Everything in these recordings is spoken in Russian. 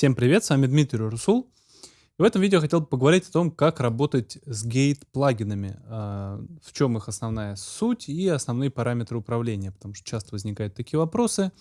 Всем привет, с вами Дмитрий Русул. в этом видео хотел бы поговорить о том, как работать с гейт-плагинами, а, в чем их основная суть и основные параметры управления, потому что часто возникают такие вопросы.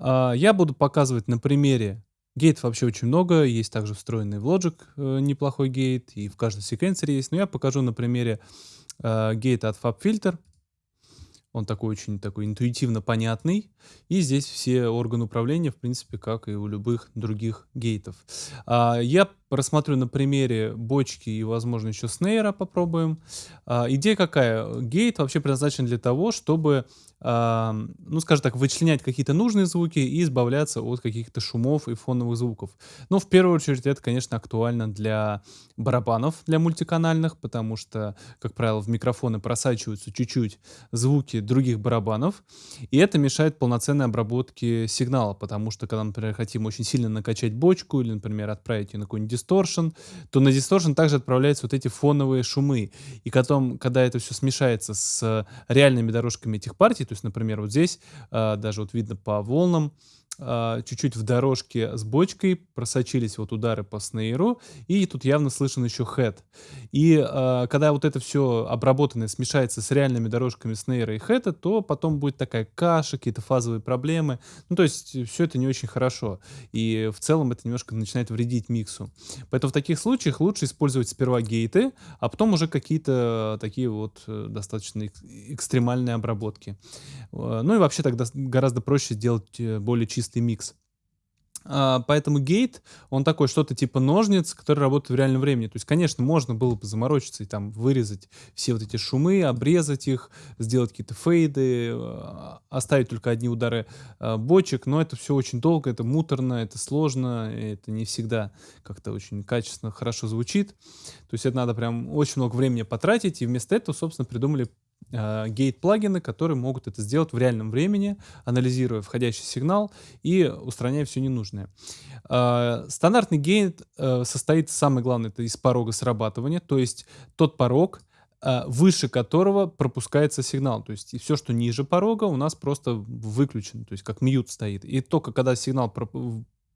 А, я буду показывать на примере Гейт вообще очень много, есть также встроенный в Logic э, неплохой гейт, и в каждом секвенсоре есть, но я покажу на примере э, гейта от FabFilter. Он такой очень такой интуитивно понятный. И здесь все органы управления, в принципе, как и у любых других гейтов. А, я рассмотрю на примере бочки и, возможно, еще снейра попробуем. А, идея какая? Гейт вообще предназначен для того, чтобы ну, скажем так, вычленять какие-то нужные звуки и избавляться от каких-то шумов и фоновых звуков. Но в первую очередь это, конечно, актуально для барабанов, для мультиканальных, потому что, как правило, в микрофоны просачиваются чуть-чуть звуки других барабанов, и это мешает полноценной обработке сигнала, потому что, когда, например, хотим очень сильно накачать бочку или, например, отправить ее на какой-нибудь дисторшн, то на дисторшн также отправляются вот эти фоновые шумы, и потом, когда это все смешается с реальными дорожками этих партий, то есть, например, вот здесь э, даже вот видно по волнам, а, чуть-чуть в дорожке с бочкой просочились вот удары по снейру, и тут явно слышен еще хэт. И э, когда вот это все обработанное смешается с реальными дорожками снейра и хэта, то потом будет такая каша, какие-то фазовые проблемы. Ну, то есть все это не очень хорошо. И в целом это немножко начинает вредить миксу. Поэтому в таких случаях лучше использовать сперва гейты, а потом уже какие-то такие вот э, достаточно экстремальные обработки. Э, ну и вообще тогда гораздо проще сделать э, более чистый чистый микс. А, поэтому гейт, он такой что-то типа ножниц, который работает в реальном времени. То есть, конечно, можно было бы заморочиться и там вырезать все вот эти шумы, обрезать их, сделать какие-то фейды, а, оставить только одни удары а, бочек, но это все очень долго, это муторно, это сложно, это не всегда как-то очень качественно, хорошо звучит. То есть это надо прям очень много времени потратить, и вместо этого, собственно, придумали гейт-плагины, которые могут это сделать в реальном времени, анализируя входящий сигнал и устраняя все ненужное. Э, стандартный гейт э, состоит, самое главное, это из порога срабатывания, то есть тот порог, выше которого пропускается сигнал. То есть все, что ниже порога, у нас просто выключено, то есть как мьют стоит. И только когда сигнал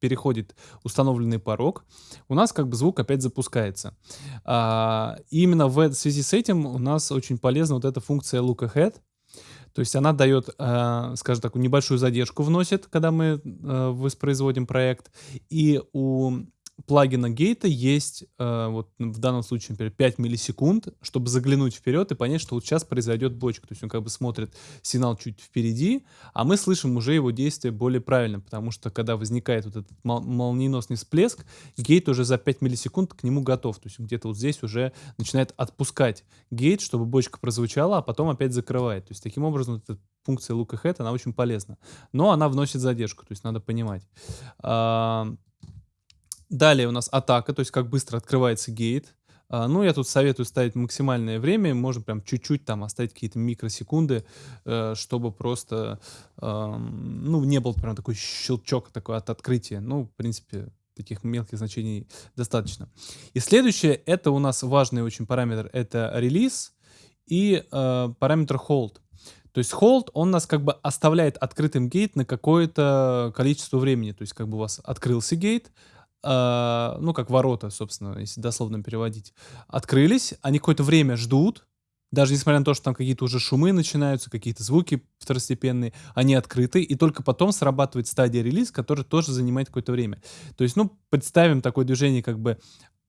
переходит установленный порог, у нас как бы звук опять запускается. А, и именно в связи с этим у нас очень полезна вот эта функция look ahead, то есть она дает, э, скажем так, небольшую задержку вносит, когда мы э, воспроизводим проект. И у плагина гейта есть, э, вот в данном случае, например, 5 миллисекунд, чтобы заглянуть вперед и понять, что вот сейчас произойдет бочка. То есть он как бы смотрит сигнал чуть впереди, а мы слышим уже его действие более правильно, потому что когда возникает вот этот мол молниеносный всплеск, гейт уже за 5 миллисекунд к нему готов. То есть где-то вот здесь уже начинает отпускать гейт, чтобы бочка прозвучала, а потом опять закрывает. То есть таким образом эта функция look ahead, она очень полезна. Но она вносит задержку, то есть надо понимать. Далее у нас атака, то есть как быстро открывается гейт. А, ну, я тут советую ставить максимальное время, можно прям чуть-чуть там оставить какие-то микросекунды, э, чтобы просто, ну, не был прям такой щелчок такой от открытия. Ну, в принципе, таких мелких значений достаточно. И следующее, это у нас важный очень параметр, это релиз и э, параметр hold. То есть hold, он нас как бы оставляет открытым гейт на какое-то количество времени. То есть как бы у вас открылся гейт, э, ну, как ворота, собственно, если дословно переводить, открылись, они какое-то время ждут, даже несмотря на то, что там какие-то уже шумы начинаются, какие-то звуки второстепенные, они открыты, и только потом срабатывает стадия релиз, которая тоже занимает какое-то время. То есть, ну, представим такое движение, как бы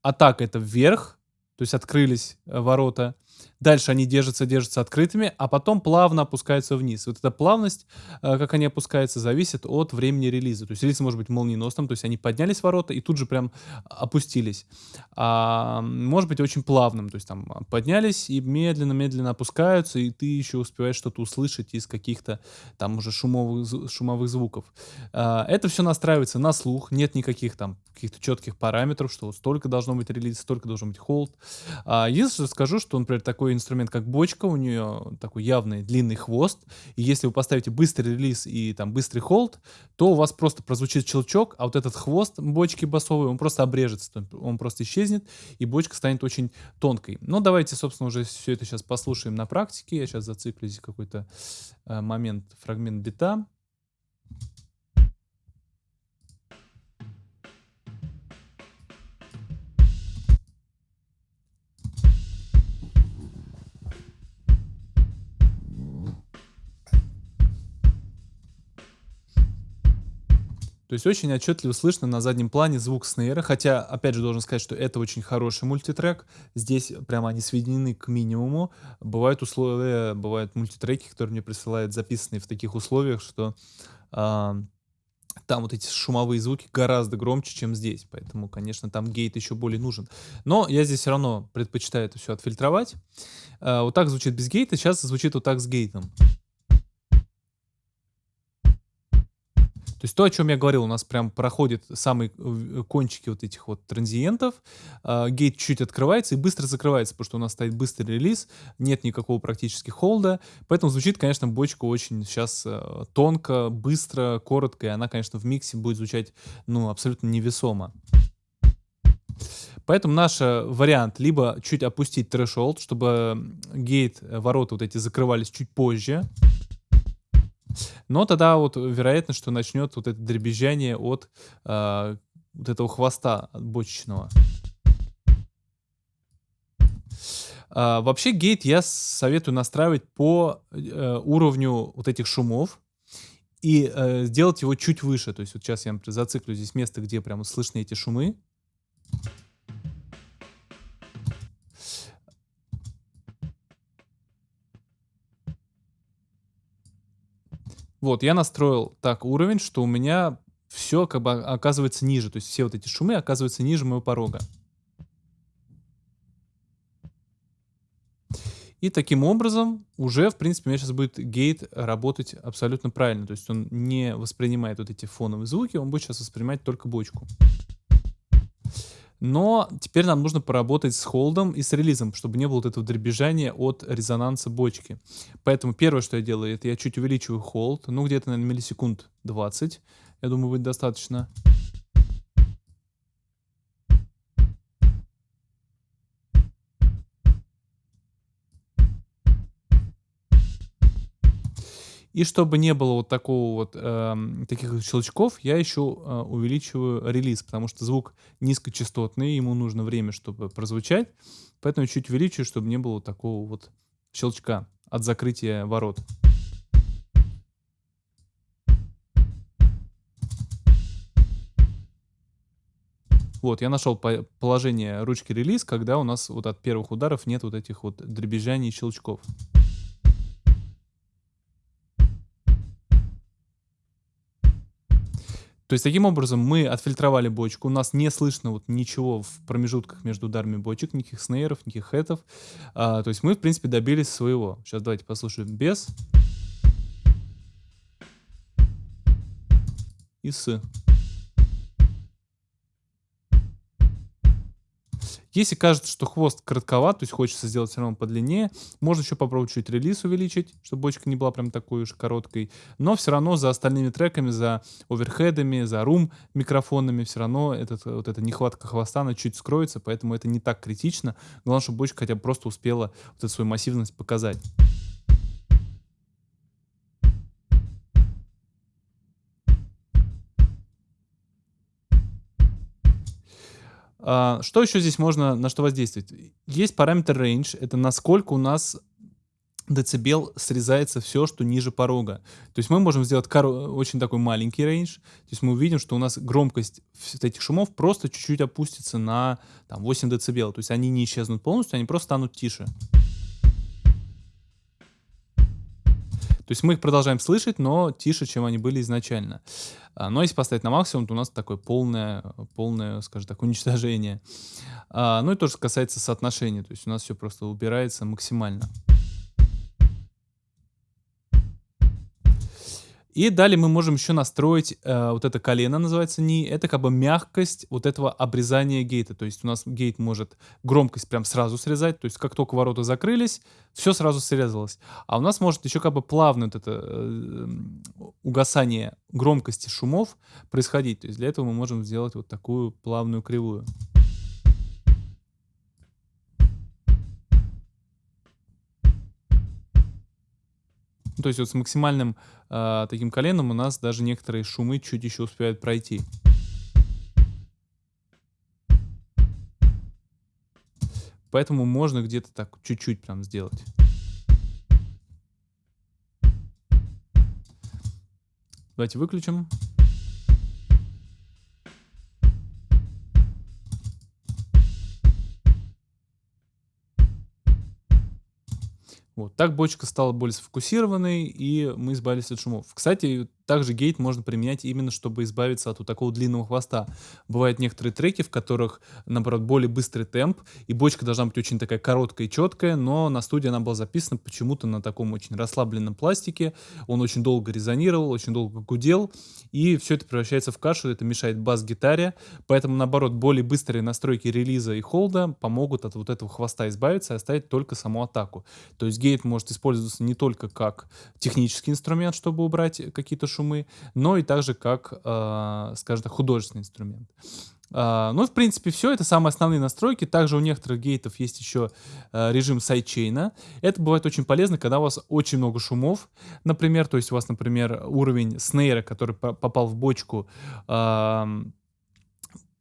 атака это вверх, то есть открылись э, ворота, Дальше они держатся, держатся открытыми, а потом плавно опускаются вниз. Вот эта плавность, э, как они опускаются, зависит от времени релиза. То есть релиз может быть молниеносным, то есть они поднялись ворота и тут же прям опустились. А может быть очень плавным, то есть там поднялись и медленно-медленно опускаются, и ты еще успеваешь что-то услышать из каких-то там уже шумовых, шумовых звуков. А, это все настраивается на слух, нет никаких там каких-то четких параметров, что вот столько должно быть релиз, столько должно быть холд. А, единственное, скажу, что, например, такой инструмент, как бочка, у нее такой явный длинный хвост, и если вы поставите быстрый релиз и там быстрый холд, то у вас просто прозвучит щелчок, а вот этот хвост бочки басовый, он просто обрежется, он просто исчезнет, и бочка станет очень тонкой. Но давайте, собственно, уже все это сейчас послушаем на практике. Я сейчас зациклю здесь какой-то э, момент, фрагмент бита. То есть очень отчетливо слышно на заднем плане звук снейра, хотя, опять же, должен сказать, что это очень хороший мультитрек. Здесь прямо они сведены к минимуму. Бывают условия, бывают мультитреки, которые мне присылают, записанные в таких условиях, что а, там вот эти шумовые звуки гораздо громче, чем здесь. Поэтому, конечно, там гейт еще более нужен. Но я здесь все равно предпочитаю это все отфильтровать. А, вот так звучит без гейта, сейчас звучит вот так с гейтом. То есть то, о чем я говорил, у нас прям проходит самые э, кончики вот этих вот транзиентов, э, гейт чуть открывается и быстро закрывается, потому что у нас стоит быстрый релиз, нет никакого практически холда, поэтому звучит, конечно, бочка очень сейчас э, тонко, быстро, коротко, и она, конечно, в миксе будет звучать, ну, абсолютно невесомо. Поэтому наш вариант либо чуть опустить трэшолд, чтобы гейт, э, ворота вот эти закрывались чуть позже, но тогда вот вероятно, что начнет вот это дребезжание от э, вот этого хвоста бочечного. А, вообще гейт я советую настраивать по э, уровню вот этих шумов и э, сделать его чуть выше. То есть вот сейчас я например, зациклю здесь место, где прямо слышны эти шумы. Вот, я настроил так уровень, что у меня все как бы оказывается ниже. То есть все вот эти шумы оказываются ниже моего порога. И таким образом уже, в принципе, у меня сейчас будет гейт работать абсолютно правильно. То есть он не воспринимает вот эти фоновые звуки, он будет сейчас воспринимать только бочку. Но теперь нам нужно поработать с холдом и с релизом, чтобы не было вот этого дребезжания от резонанса бочки. Поэтому первое, что я делаю, это я чуть увеличиваю холд, ну где-то, наверное, миллисекунд 20. Я думаю, будет достаточно. И чтобы не было вот такого вот э, таких щелчков, я еще э, увеличиваю релиз, потому что звук низкочастотный, ему нужно время, чтобы прозвучать. Поэтому чуть увеличиваю, чтобы не было такого вот щелчка от закрытия ворот. Вот, я нашел положение ручки релиз, когда у нас вот от первых ударов нет вот этих вот дребезжаний и щелчков. То есть таким образом мы отфильтровали бочку, у нас не слышно вот ничего в промежутках между ударами бочек, никаких снейров, никаких хэтов. А, то есть мы, в принципе, добились своего. Сейчас давайте послушаем без. И с. Если кажется, что хвост коротковат, то есть хочется сделать все равно подлиннее, можно еще попробовать чуть релиз увеличить, чтобы бочка не была прям такой уж короткой. Но все равно за остальными треками, за оверхедами, за рум микрофонами все равно этот, вот эта нехватка хвоста, она чуть скроется, поэтому это не так критично. Главное, чтобы бочка хотя бы просто успела вот эту свою массивность показать. Что еще здесь можно, на что воздействовать? Есть параметр range, это насколько у нас децибел срезается все, что ниже порога. То есть мы можем сделать очень такой маленький range. То есть мы увидим, что у нас громкость этих шумов просто чуть-чуть опустится на там, 8 децибел. То есть они не исчезнут полностью, они просто станут тише. То есть мы их продолжаем слышать, но тише, чем они были изначально. А, но если поставить на максимум, то у нас такое полное, полное скажем так, уничтожение. А, ну и тоже касается соотношения. То есть у нас все просто убирается максимально. И далее мы можем еще настроить э, вот это колено, называется ни. Это как бы мягкость вот этого обрезания гейта. То есть у нас гейт может громкость прям сразу срезать. То есть как только ворота закрылись, все сразу срезалось. А у нас может еще как бы плавно вот это э, угасание громкости шумов происходить. То есть для этого мы можем сделать вот такую плавную кривую. То есть вот с максимальным э, таким коленом у нас даже некоторые шумы чуть еще успевают пройти. Поэтому можно где-то так чуть-чуть прям сделать. Давайте выключим. Так бочка стала более сфокусированной, и мы избавились от шумов. Кстати, также гейт можно применять именно, чтобы избавиться от вот такого длинного хвоста. Бывают некоторые треки, в которых, наоборот, более быстрый темп, и бочка должна быть очень такая короткая и четкая, но на студии она была записана почему-то на таком очень расслабленном пластике. Он очень долго резонировал, очень долго гудел, и все это превращается в кашу, это мешает бас-гитаре. Поэтому, наоборот, более быстрые настройки релиза и холда помогут от вот этого хвоста избавиться и оставить только саму атаку. То есть gate может использоваться не только как технический инструмент, чтобы убрать какие-то шумы, но и также как, э, скажем так, художественный инструмент. Э, ну, в принципе, все. Это самые основные настройки. Также у некоторых гейтов есть еще э, режим сайдчейна. Это бывает очень полезно, когда у вас очень много шумов, например. То есть у вас, например, уровень снейра, который попал в бочку,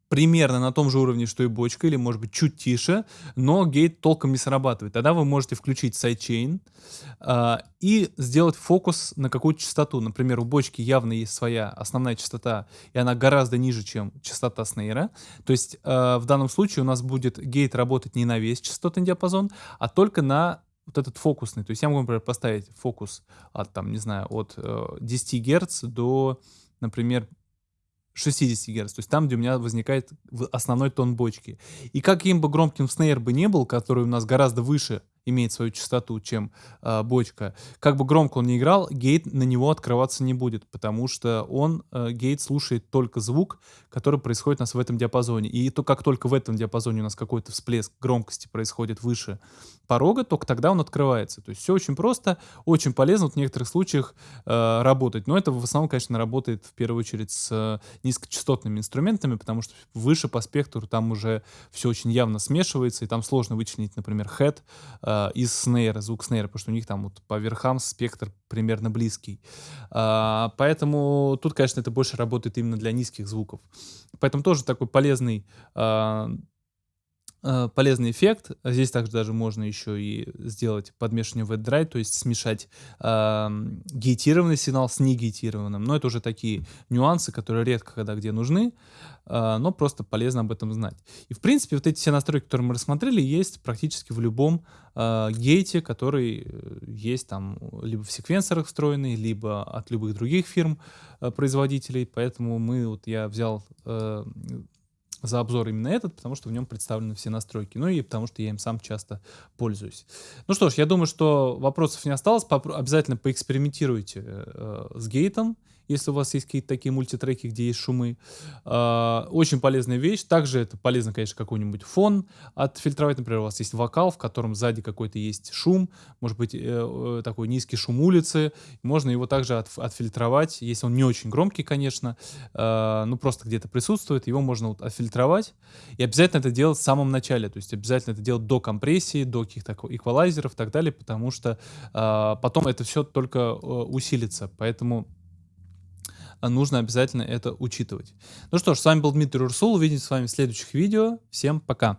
примерно на том же уровне, что и бочка, или может быть чуть тише, но gate толком не срабатывает. Тогда вы можете включить sidechain э, и сделать фокус на какую-то частоту. Например, у бочки явно есть своя основная частота, и она гораздо ниже, чем частота снейра. То есть э, в данном случае у нас будет gate работать не на весь частотный диапазон, а только на вот этот фокусный. То есть я могу, например, поставить фокус от, там, не знаю, от э, 10 Гц до, например, 60 Гц, то есть там, где у меня возникает основной тон бочки. И каким бы громким снейр бы не был, который у нас гораздо выше имеет свою частоту, чем э, бочка. Как бы громко он не играл, гейт на него открываться не будет, потому что он, э, гейт, слушает только звук, который происходит у нас в этом диапазоне. И то, как только в этом диапазоне у нас какой-то всплеск громкости происходит выше порога, только тогда он открывается. То есть все очень просто, очень полезно в некоторых случаях э, работать. Но это в основном, конечно, работает в первую очередь с э, низкочастотными инструментами, потому что выше по спектру там уже все очень явно смешивается, и там сложно вычленить, например, head, э, э, из снейра, звук снейра, потому что у них там вот по верхам спектр примерно близкий. Э, поэтому тут, конечно, это больше работает именно для низких звуков. Поэтому тоже такой полезный э, полезный эффект. Здесь также даже можно еще и сделать подмешивание в драйв, то есть смешать э, гейтированный сигнал с негейтированным. Но это уже такие нюансы, которые редко когда где нужны. А, но просто полезно об этом знать. И в принципе вот эти все настройки, которые мы рассмотрели, есть практически в любом э, гейте, который э, есть там либо в секвенсорах встроенный, либо от любых других фирм э, производителей. Поэтому мы вот я взял э, за обзор именно этот, потому что в нем представлены все настройки. Ну и потому что я им сам часто пользуюсь. Ну что ж, я думаю, что вопросов не осталось. Обязательно поэкспериментируйте э, с гейтом если у вас есть какие-то такие мультитреки, где есть шумы. А, очень полезная вещь. Также это полезно, конечно, какой-нибудь фон отфильтровать. Например, у вас есть вокал, в котором сзади какой-то есть шум, может быть, э, э, такой низкий шум улицы. Можно его также от, отфильтровать, если он не очень громкий, конечно, а, ну просто где-то присутствует, его можно вот отфильтровать. И обязательно это делать в самом начале, то есть обязательно это делать до компрессии, до каких-то эквалайзеров и так далее, потому что а, потом это все только э, усилится. Поэтому нужно обязательно это учитывать. Ну что ж, с вами был Дмитрий Урсул. Увидимся с вами в следующих видео. Всем пока!